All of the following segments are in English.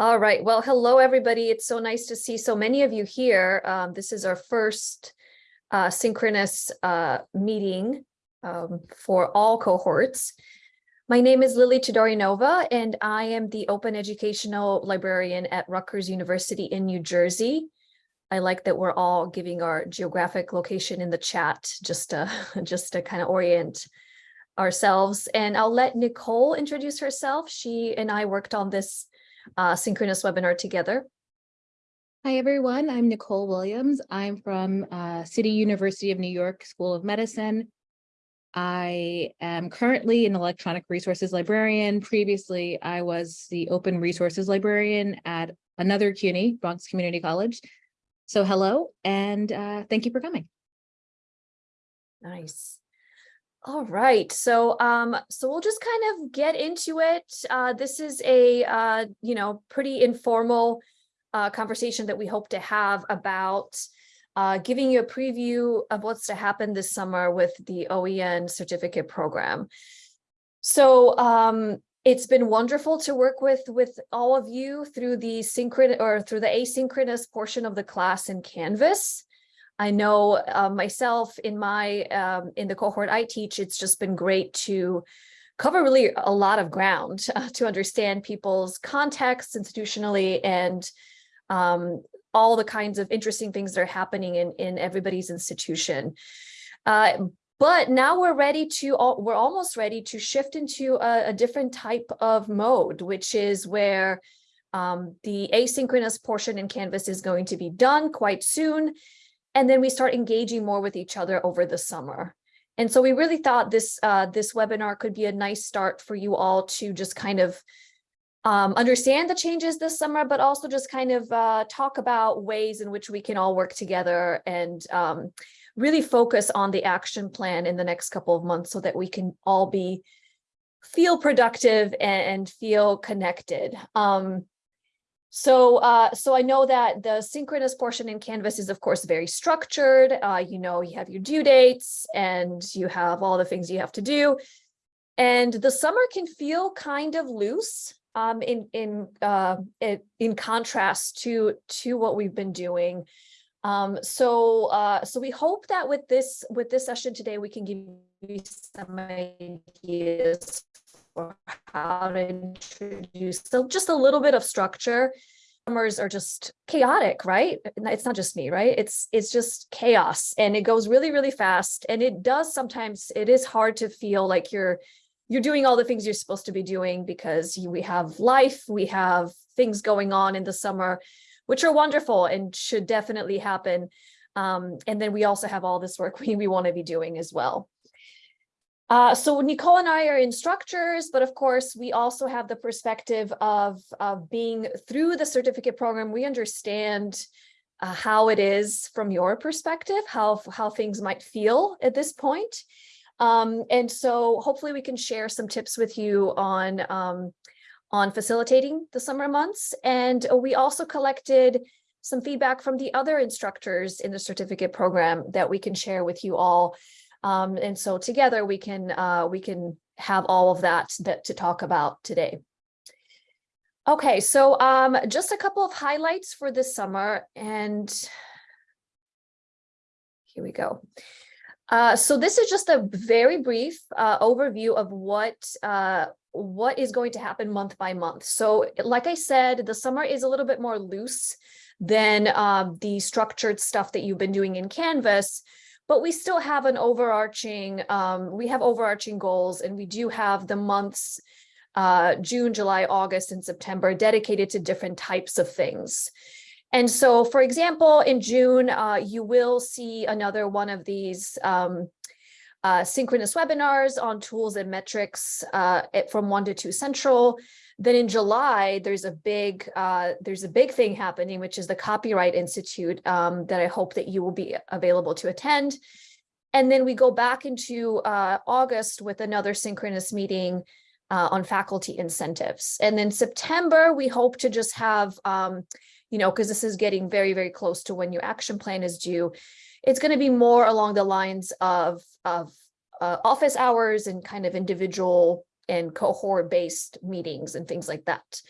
All right. Well, hello, everybody. It's so nice to see so many of you here. Um, this is our first uh, synchronous uh, meeting um, for all cohorts. My name is Lily Todorinova, and I am the Open Educational Librarian at Rutgers University in New Jersey. I like that we're all giving our geographic location in the chat just to, just to kind of orient ourselves. And I'll let Nicole introduce herself. She and I worked on this uh, synchronous webinar together. Hi, everyone. I'm Nicole Williams. I'm from uh, City University of New York School of Medicine. I am currently an electronic resources librarian. Previously, I was the open resources librarian at another CUNY, Bronx Community College. So hello, and uh, thank you for coming. Nice. All right, so um, so we'll just kind of get into it. Uh, this is a uh, you know pretty informal uh, conversation that we hope to have about uh, giving you a preview of what's to happen this summer with the OEN certificate program. So um, it's been wonderful to work with with all of you through the synchronous or through the asynchronous portion of the class in Canvas. I know uh, myself in my um, in the cohort I teach, it's just been great to cover really a lot of ground uh, to understand people's contexts institutionally and um, all the kinds of interesting things that are happening in, in everybody's institution. Uh, but now we're ready to, we're almost ready to shift into a, a different type of mode, which is where um, the asynchronous portion in Canvas is going to be done quite soon. And then we start engaging more with each other over the summer. And so we really thought this uh, this webinar could be a nice start for you all to just kind of um, understand the changes this summer, but also just kind of uh, talk about ways in which we can all work together and um, really focus on the action plan in the next couple of months so that we can all be feel productive and, feel connected. Um, so, uh, so I know that the synchronous portion in Canvas is, of course, very structured. Uh, you know, you have your due dates and you have all the things you have to do. And the summer can feel kind of loose um, in in uh, in contrast to to what we've been doing. Um, so uh, so we hope that with this with this session today, we can give you some ideas for how to introduce so just a little bit of structure. Summers are just chaotic right? It's not just me right? It's it's just chaos and it goes really really fast and it does sometimes it is hard to feel like you're you're doing all the things you're supposed to be doing because we have life we have things going on in the summer which are wonderful and should definitely happen. Um, and then we also have all this work we, we want to be doing as well uh, so Nicole and I are instructors, but of course we also have the perspective of, of being through the certificate program. We understand uh, how it is from your perspective, how, how things might feel at this point. Um, and so hopefully we can share some tips with you on, um, on facilitating the summer months. And we also collected some feedback from the other instructors in the certificate program that we can share with you all um, and so together we can uh, we can have all of that that to talk about today. Okay, so um, just a couple of highlights for this summer and here we go. Uh, so this is just a very brief uh, overview of what uh, what is going to happen month by month. So like I said, the summer is a little bit more loose than uh, the structured stuff that you've been doing in Canvas but we still have an overarching, um, we have overarching goals and we do have the months, uh, June, July, August, and September dedicated to different types of things. And so, for example, in June, uh, you will see another one of these um, uh, synchronous webinars on tools and metrics uh, from one to two central. Then in July, there's a big uh, there's a big thing happening, which is the Copyright Institute um, that I hope that you will be available to attend. And then we go back into uh, August with another synchronous meeting uh, on faculty incentives. And then September, we hope to just have, um, you know, because this is getting very, very close to when your action plan is due. It's going to be more along the lines of, of uh, office hours and kind of individual and cohort based meetings and things like that.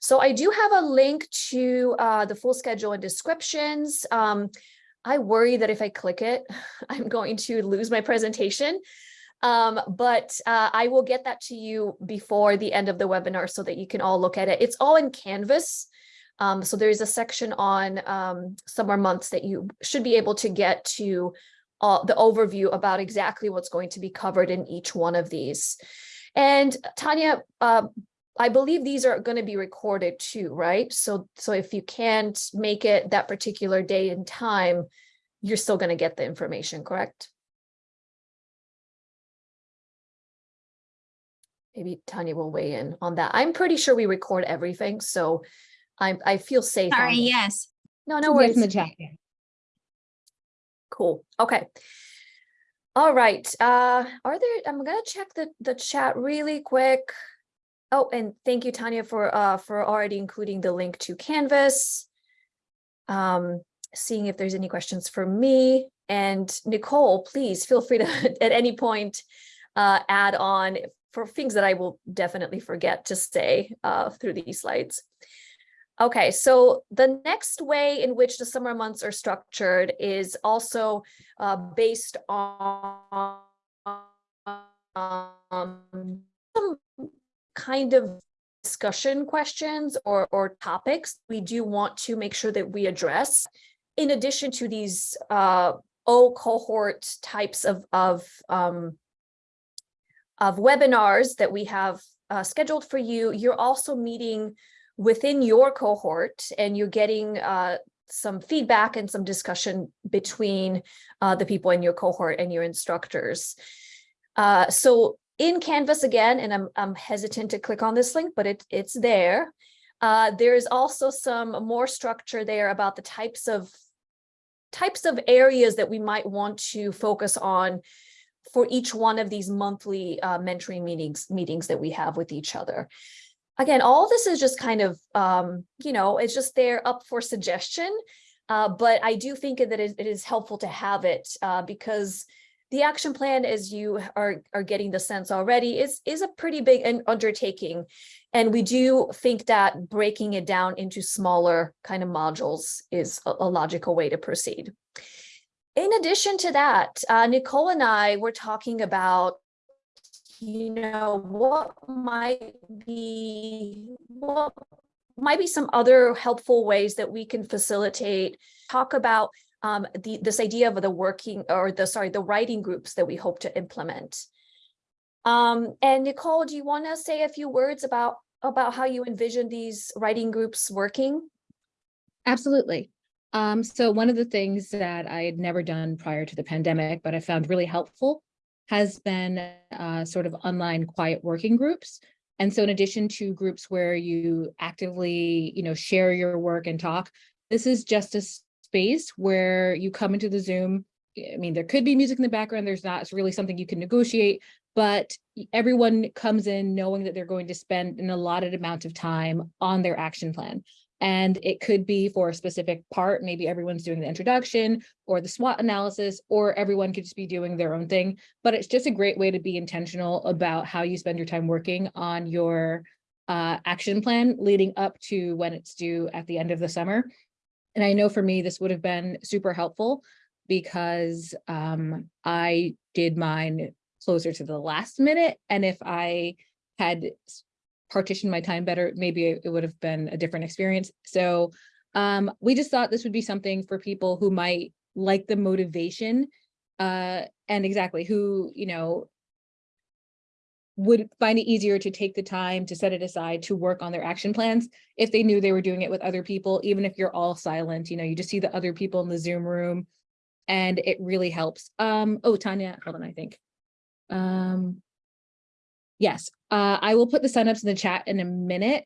So I do have a link to uh, the full schedule and descriptions. Um, I worry that if I click it, I'm going to lose my presentation. Um, but uh, I will get that to you before the end of the webinar so that you can all look at it. It's all in Canvas. Um, so there's a section on um, summer months that you should be able to get to uh, the overview about exactly what's going to be covered in each one of these. And Tanya, uh, I believe these are going to be recorded too, right? So, so if you can't make it that particular day and time, you're still going to get the information, correct? Maybe Tanya will weigh in on that. I'm pretty sure we record everything, so I, I feel safe. Sorry, yes. No, no worries. in the chat. Cool. Okay. All right. Uh, are there, I'm gonna check the, the chat really quick. Oh, and thank you, Tanya, for, uh, for already including the link to Canvas. Um, seeing if there's any questions for me and Nicole, please feel free to, at any point, uh, add on for things that I will definitely forget to say, uh, through these slides. Okay, so the next way in which the summer months are structured is also uh, based on um, some kind of discussion questions or, or topics we do want to make sure that we address. In addition to these uh, O cohort types of, of, um, of webinars that we have uh, scheduled for you, you're also meeting within your cohort and you're getting uh, some feedback and some discussion between uh, the people in your cohort and your instructors. Uh, so in Canvas again, and I'm, I'm hesitant to click on this link, but it, it's there. Uh, there's also some more structure there about the types of types of areas that we might want to focus on for each one of these monthly uh, mentoring meetings meetings that we have with each other again, all this is just kind of, um, you know, it's just there up for suggestion. Uh, but I do think that it, it is helpful to have it uh, because the action plan, as you are, are getting the sense already, is, is a pretty big undertaking. And we do think that breaking it down into smaller kind of modules is a, a logical way to proceed. In addition to that, uh, Nicole and I were talking about you know, what might be, what might be some other helpful ways that we can facilitate, talk about um, the, this idea of the working or the, sorry, the writing groups that we hope to implement. Um, and Nicole, do you want to say a few words about, about how you envision these writing groups working? Absolutely. Um, so one of the things that I had never done prior to the pandemic, but I found really helpful has been uh, sort of online quiet working groups. And so in addition to groups where you actively, you know, share your work and talk, this is just a space where you come into the Zoom. I mean, there could be music in the background. There's not, it's really something you can negotiate, but everyone comes in knowing that they're going to spend an allotted amount of time on their action plan. And it could be for a specific part, maybe everyone's doing the introduction or the SWOT analysis, or everyone could just be doing their own thing. But it's just a great way to be intentional about how you spend your time working on your uh, action plan leading up to when it's due at the end of the summer. And I know for me, this would have been super helpful because um, I did mine closer to the last minute. And if I had partition my time better, maybe it would have been a different experience. So um, we just thought this would be something for people who might like the motivation uh, and exactly who, you know, would find it easier to take the time to set it aside to work on their action plans if they knew they were doing it with other people, even if you're all silent, you know, you just see the other people in the Zoom room and it really helps. Um, oh, Tanya, hold on, I think. Um, Yes, uh, I will put the signups in the chat in a minute.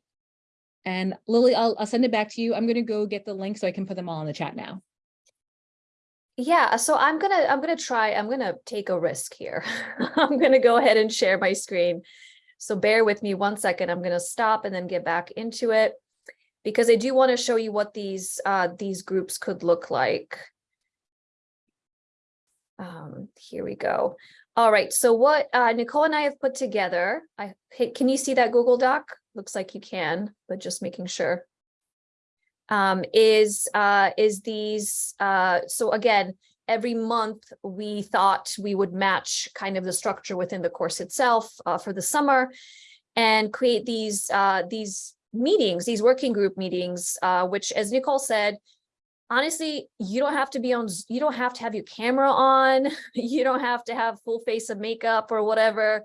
And Lily, I'll, I'll send it back to you. I'm gonna go get the link so I can put them all in the chat now. Yeah, so I'm gonna I'm gonna try, I'm gonna take a risk here. I'm gonna go ahead and share my screen. So bear with me one second. I'm gonna stop and then get back into it because I do want to show you what these uh these groups could look like. Um, here we go. All right, so what uh, Nicole and I have put together, I, can you see that Google Doc? looks like you can, but just making sure. Um, is, uh, is these, uh, so again, every month we thought we would match kind of the structure within the course itself, uh, for the summer. And create these, uh, these meetings, these working group meetings, uh, which as Nicole said, honestly, you don't have to be on, you don't have to have your camera on, you don't have to have full face of makeup or whatever.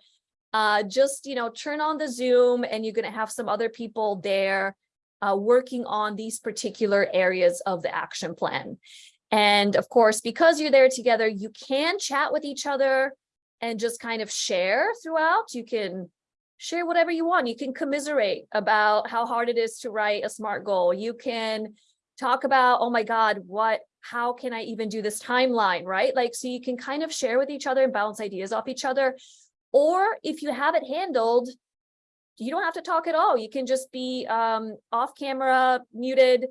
Uh, just, you know, turn on the Zoom and you're gonna have some other people there uh, working on these particular areas of the action plan. And of course, because you're there together, you can chat with each other and just kind of share throughout. You can share whatever you want. You can commiserate about how hard it is to write a SMART goal. You can talk about, oh my God, what, how can I even do this timeline, right? Like, so you can kind of share with each other and bounce ideas off each other. Or if you have it handled, you don't have to talk at all. You can just be um, off camera, muted,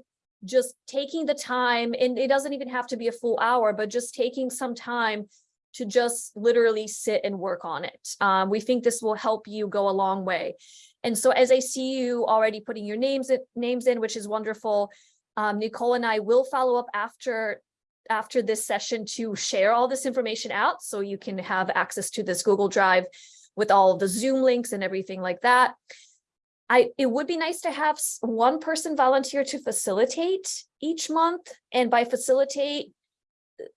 just taking the time, and it doesn't even have to be a full hour, but just taking some time to just literally sit and work on it. Um, we think this will help you go a long way. And so as I see you already putting your names names in, which is wonderful, um, Nicole and I will follow up after after this session to share all this information out so you can have access to this Google Drive with all the Zoom links and everything like that. I, it would be nice to have one person volunteer to facilitate each month. And by facilitate,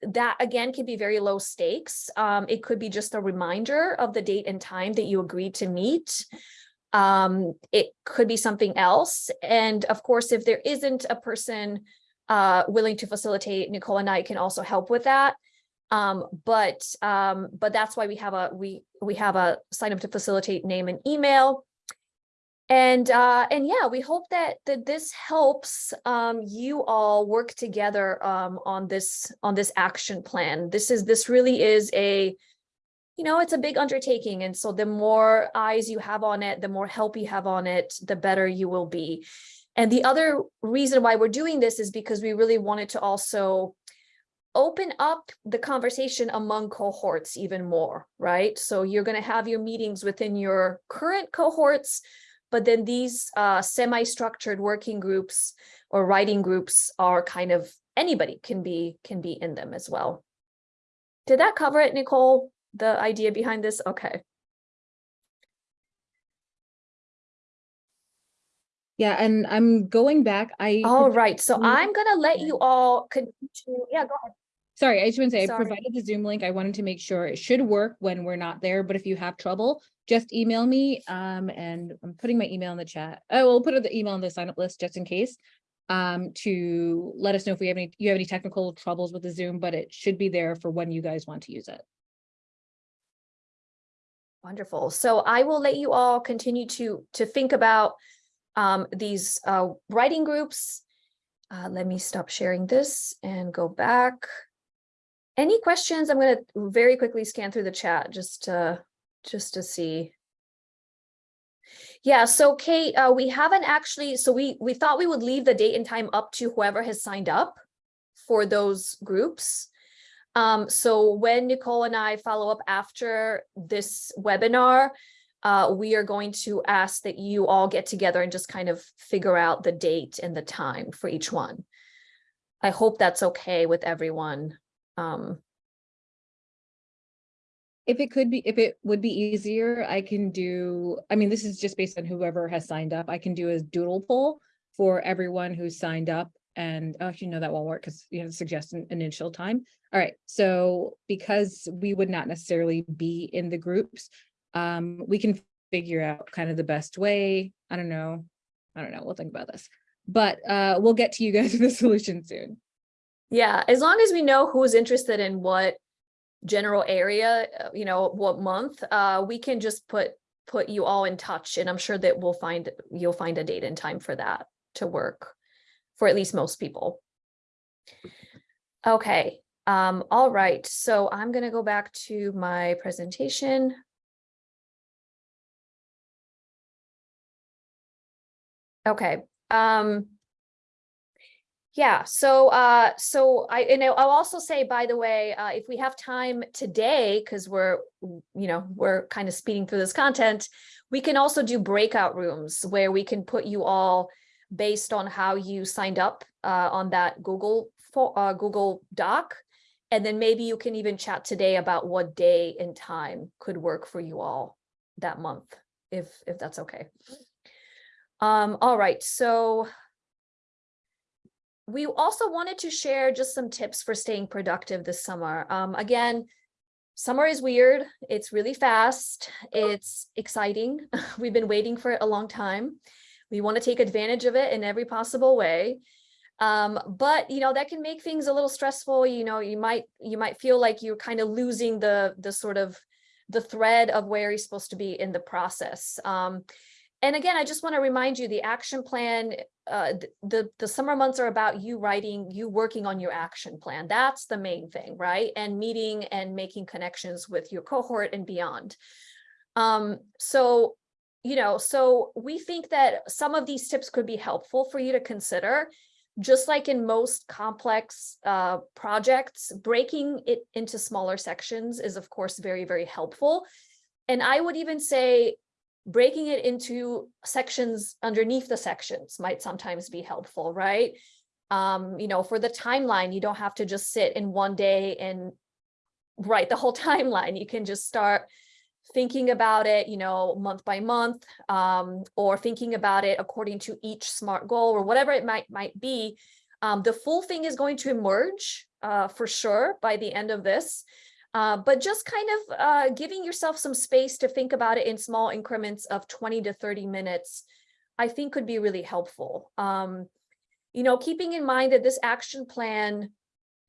that again can be very low stakes. Um, it could be just a reminder of the date and time that you agreed to meet. Um, it could be something else. And of course, if there isn't a person uh, willing to facilitate, Nicole and I can also help with that. Um, but, um, but that's why we have a, we, we have a sign up to facilitate name and email. And, uh, and yeah, we hope that, that this helps, um, you all work together, um, on this, on this action plan. This is, this really is a, you know, it's a big undertaking. And so the more eyes you have on it, the more help you have on it, the better you will be. And the other reason why we're doing this is because we really wanted to also open up the conversation among cohorts even more, right? So you're going to have your meetings within your current cohorts, but then these uh, semi-structured working groups or writing groups are kind of anybody can be can be in them as well. Did that cover it, Nicole? The idea behind this? Okay. Yeah, and I'm going back, I. All right. So. I'm gonna let you all continue. Yeah, go ahead. Sorry, I just want to say, I provided the Zoom link. I wanted to make sure it should work when we're not there, but if you have trouble, just email me. Um, and I'm putting my email in the chat. I will put the email in the sign up list just in case. Um, to let us know if we have any, you have any technical troubles with the Zoom, but it should be there for when you guys want to use it. Wonderful. So I will let you all continue to to think about um, these uh, writing groups. Uh, let me stop sharing this and go back. Any questions? I'm going to very quickly scan through the chat just to just to see. Yeah, so Kate, uh, we haven't actually, so we we thought we would leave the date and time up to whoever has signed up for those groups. Um, so when Nicole and I follow up after this webinar, uh, we are going to ask that you all get together and just kind of figure out the date and the time for each one. I hope that's okay with everyone. Um, If it could be, if it would be easier, I can do, I mean, this is just based on whoever has signed up. I can do a doodle poll for everyone who's signed up. And oh, you know, that won't work because you have to suggest an initial time. All right, so because we would not necessarily be in the groups, um, we can figure out kind of the best way. I don't know. I don't know. We'll think about this. But uh, we'll get to you guys with solution soon. yeah, as long as we know who's interested in what general area, uh, you know, what month, uh, we can just put put you all in touch and I'm sure that we'll find you'll find a date and time for that to work for at least most people. Okay, um, all right, so I'm gonna go back to my presentation. Okay, um. Yeah, so uh, so I, and I'll I'll also say, by the way, uh, if we have time today, because we're, you know, we're kind of speeding through this content, we can also do breakout rooms where we can put you all based on how you signed up uh, on that Google for uh, Google Doc. And then maybe you can even chat today about what day and time could work for you all that month, if if that's okay. Um, all right, so we also wanted to share just some tips for staying productive this summer. Um, again, summer is weird. It's really fast. It's exciting. We've been waiting for it a long time. We want to take advantage of it in every possible way. Um, but you know, that can make things a little stressful. You know, you might you might feel like you're kind of losing the the sort of the thread of where you're supposed to be in the process. Um, and again, I just want to remind you, the action plan, uh, the, the summer months are about you writing, you working on your action plan. That's the main thing, right? And meeting and making connections with your cohort and beyond. Um, so, you know, so we think that some of these tips could be helpful for you to consider. Just like in most complex uh, projects, breaking it into smaller sections is of course very, very helpful. And I would even say breaking it into sections underneath the sections might sometimes be helpful, right? Um, you know, for the timeline, you don't have to just sit in one day and write the whole timeline. You can just start thinking about it, you know, month by month, um, or thinking about it according to each SMART goal or whatever it might might be. Um, the full thing is going to emerge uh, for sure by the end of this. Uh, but just kind of uh, giving yourself some space to think about it in small increments of 20 to 30 minutes, I think could be really helpful. Um, you know, keeping in mind that this action plan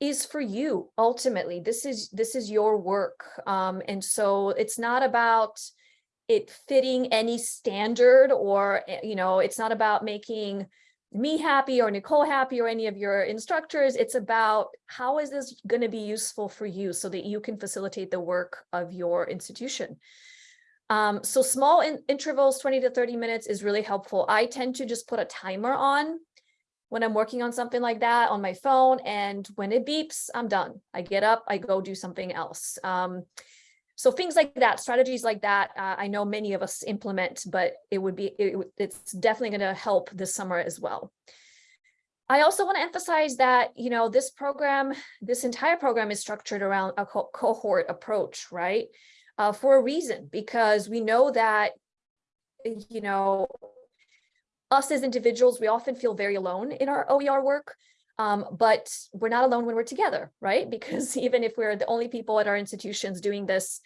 is for you ultimately. This is this is your work. Um, and so it's not about it fitting any standard or, eh, you know, it's not about making me happy or Nicole happy or any of your instructors. It's about how is this going to be useful for you so that you can facilitate the work of your institution. Um, so small in intervals, 20 to 30 minutes is really helpful. I tend to just put a timer on when I'm working on something like that on my phone. And when it beeps, I'm done. I get up, I go do something else. Um, so things like that, strategies like that, uh, I know many of us implement, but it would be, it, it's definitely going to help this summer as well. I also want to emphasize that, you know, this program, this entire program is structured around a co- cohort approach, right? Uh, for a reason, because we know that, you know, us as individuals, we often feel very alone in our OER work. Um, but we're not alone when we're together, right? Because even if we're the only people at our institutions doing this,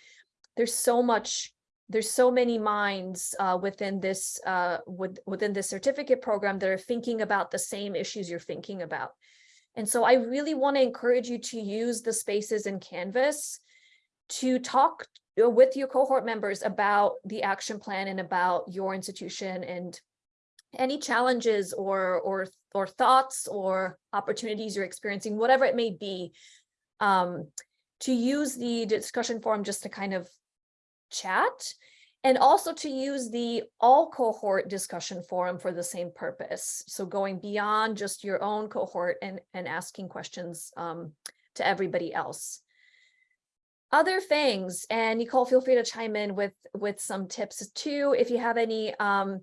there's so much, there's so many minds uh, within this uh, with, within this certificate program that are thinking about the same issues you're thinking about. And so I really want to encourage you to use the spaces in Canvas to talk uh, with your cohort members about the action plan and about your institution and any challenges or or or thoughts or opportunities you're experiencing, whatever it may be, um, to use the discussion forum just to kind of chat and also to use the all cohort discussion forum for the same purpose. So going beyond just your own cohort and, and asking questions um, to everybody else. Other things, and Nicole, feel free to chime in with, with some tips too, if you have any. Um,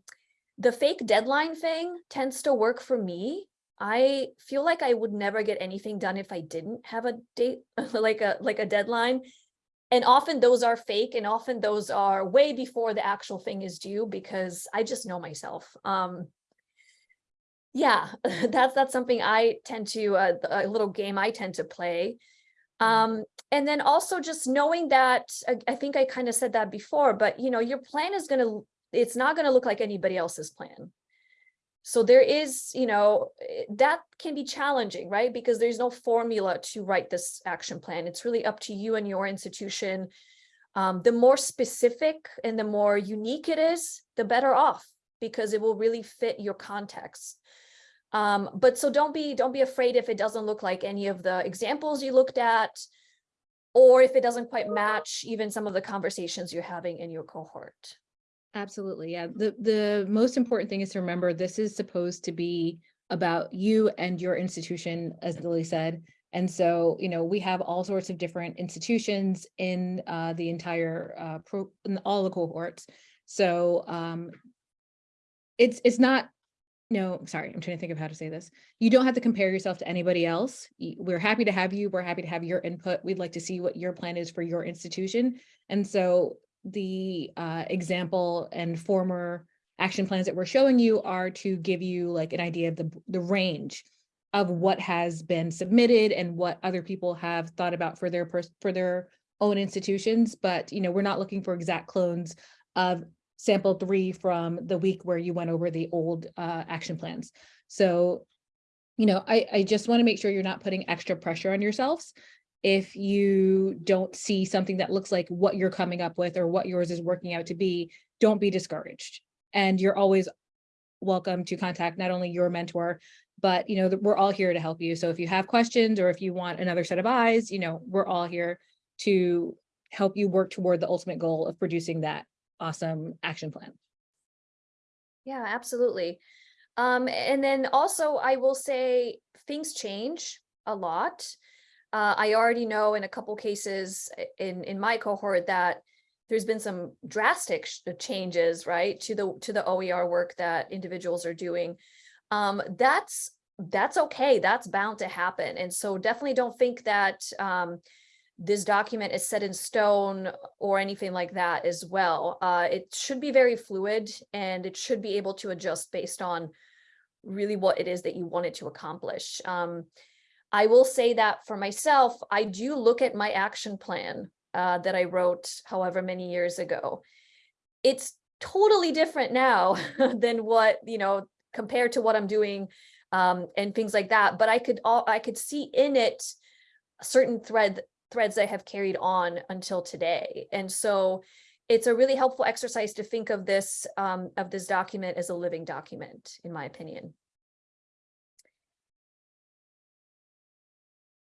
the fake deadline thing tends to work for me. I feel like I would never get anything done if I didn't have a date, like a like a deadline. And often those are fake and often those are way before the actual thing is due because I just know myself. Um, yeah, that's that's something I tend to uh, a little game I tend to play. Um, and then also just knowing that I, I think I kind of said that before, but you know, your plan is going to it's not going to look like anybody else's plan. So there is, you know, eh, that can be challenging, right? Because there's no formula to write this action plan. It's really up to you and your institution. Um, the more specific and the more unique it is, the better off because it will really fit your context. Um, but so don't be don't be afraid if it doesn't look like any of the examples you looked at, or if it doesn't quite match even some of the conversations you're having in your cohort. Absolutely, yeah. The, the most important thing is to remember this is supposed to be about you and your institution, as Lily said. And so, you know, we have all sorts of different institutions in uh, the entire uh, pro, in all the cohorts. So um, it's it's not no, sorry, I'm trying to think of how to say this. You don't have to compare yourself to anybody else. We're happy to have you. We're happy to have your input. We'd like to see what your plan is for your institution. And so the uh, example and former action plans that we're showing you are to give you like an idea of the, the range of what has been submitted and what other people have thought about for their, for their own institutions. But, you know, we're not looking for exact clones of sample three from the week where you went over the old uh, action plans. So, you know, I, I just want to make sure you're not putting extra pressure on yourselves. If you don't see something that looks like what you're coming up with or what yours is working out to be, don't be discouraged. And you're always welcome to contact not only your mentor, but you know, we're all here to help you. So if you have questions or if you want another set of eyes, you know, we're all here to help you work toward the ultimate goal of producing that awesome action plan. Yeah, absolutely. Um, and then also I will say things change a lot. Uh, I already know in a couple cases in, in my cohort that there's been some drastic uh, changes, right, to the, to the OER work that individuals are doing. Um, that's, that's okay. That's bound to happen. And so definitely don't think that, um, this document is set in stone or anything like that as well. Uh, it should be very fluid and it should be able to adjust based on really what it is that you want it to accomplish. Um, I will say that for myself, I do look at my action plan uh, that I wrote however many years ago. It's totally different now than what, you know, compared to what I'm doing um, and things like that. But I could all I could see in it certain thread threads I have carried on until today. And so it's a really helpful exercise to think of this um, of this document as a living document, in my opinion.